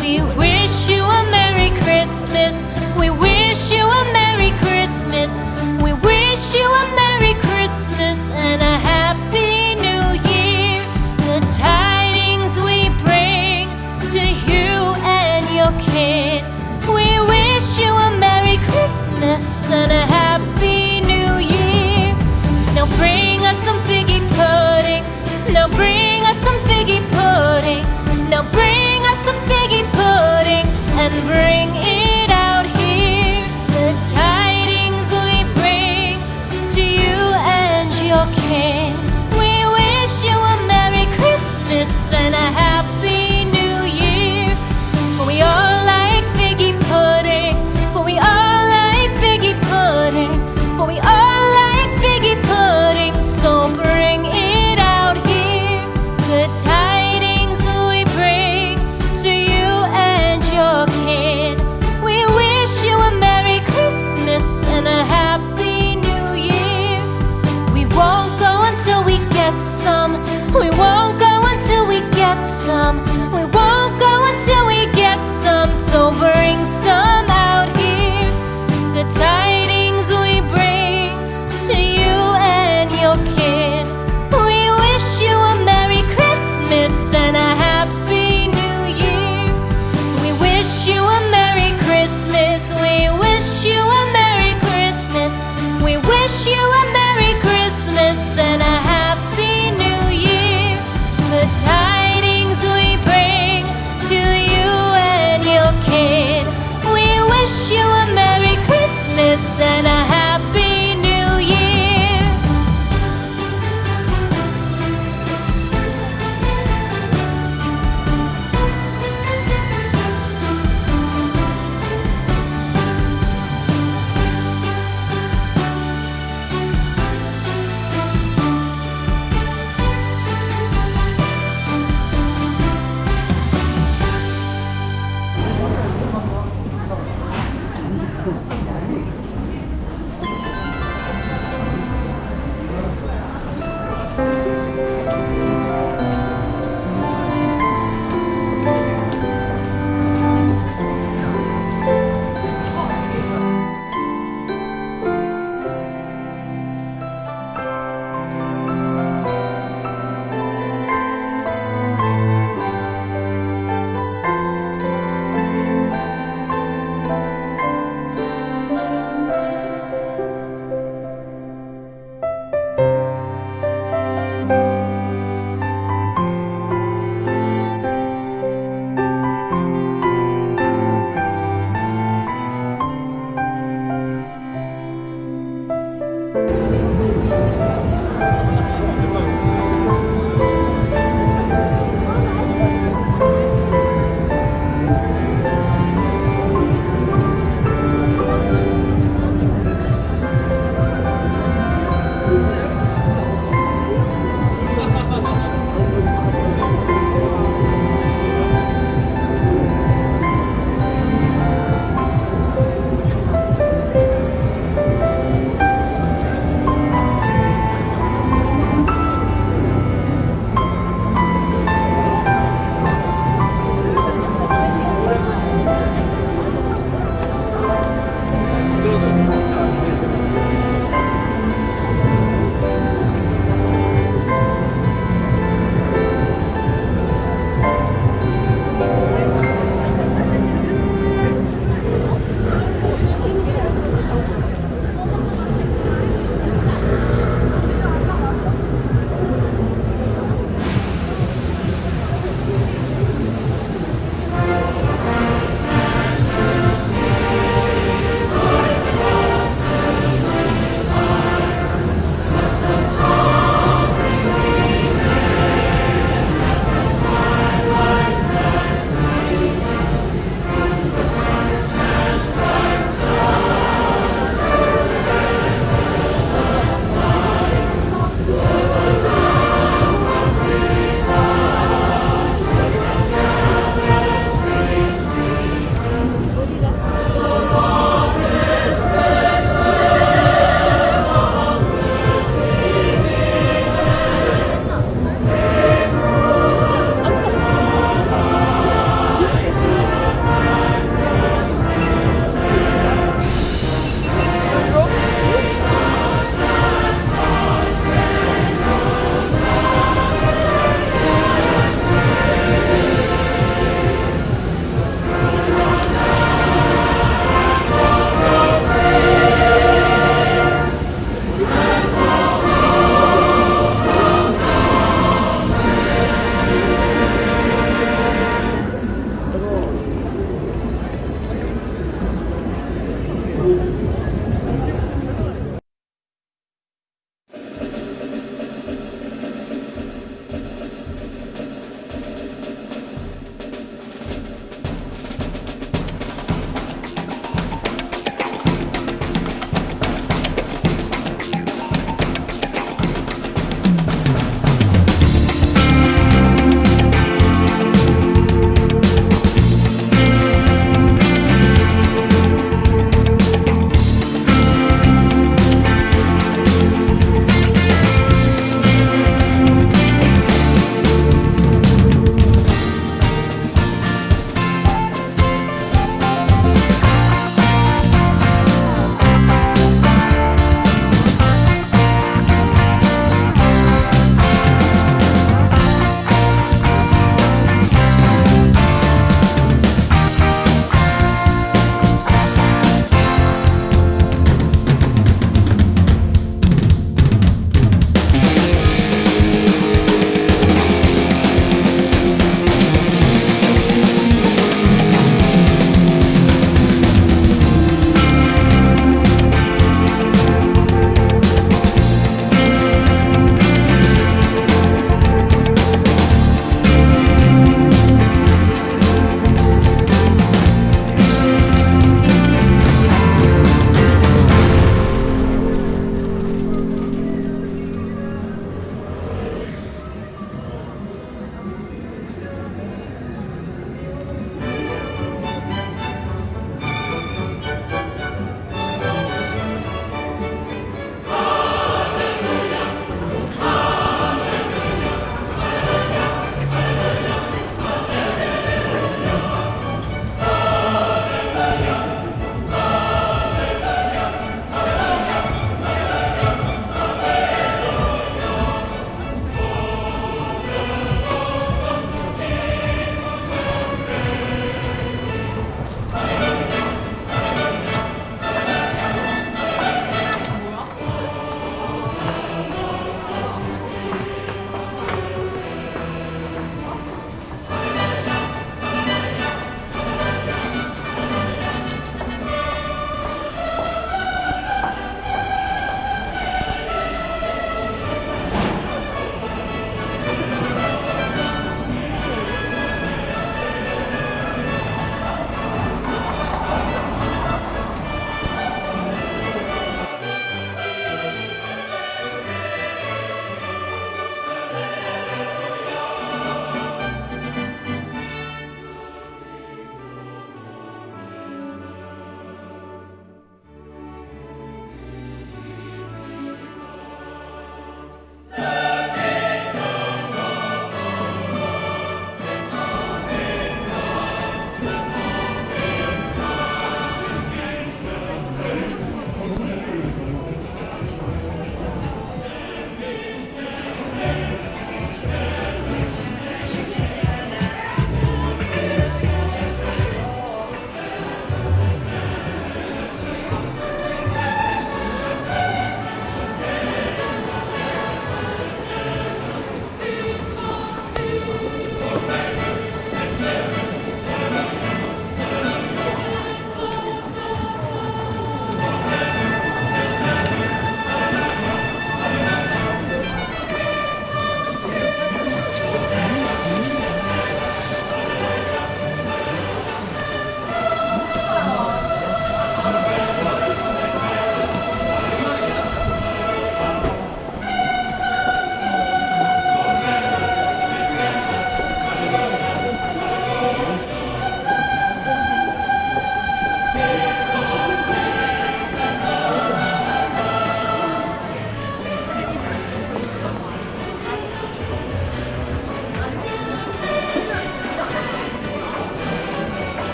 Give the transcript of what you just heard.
We wish you a Merry Christmas. We wish you a Merry Christmas. We wish you a Merry Christmas and a Happy New Year. The tidings we bring to you and your kid. We wish you a Merry Christmas and a Happy New Year. Now bring us some figgy pudding. Now bring us some figgy pudding. Now bring and bring it out here. The tidings we bring to you and your king. We wish you a Merry Christmas and a Happy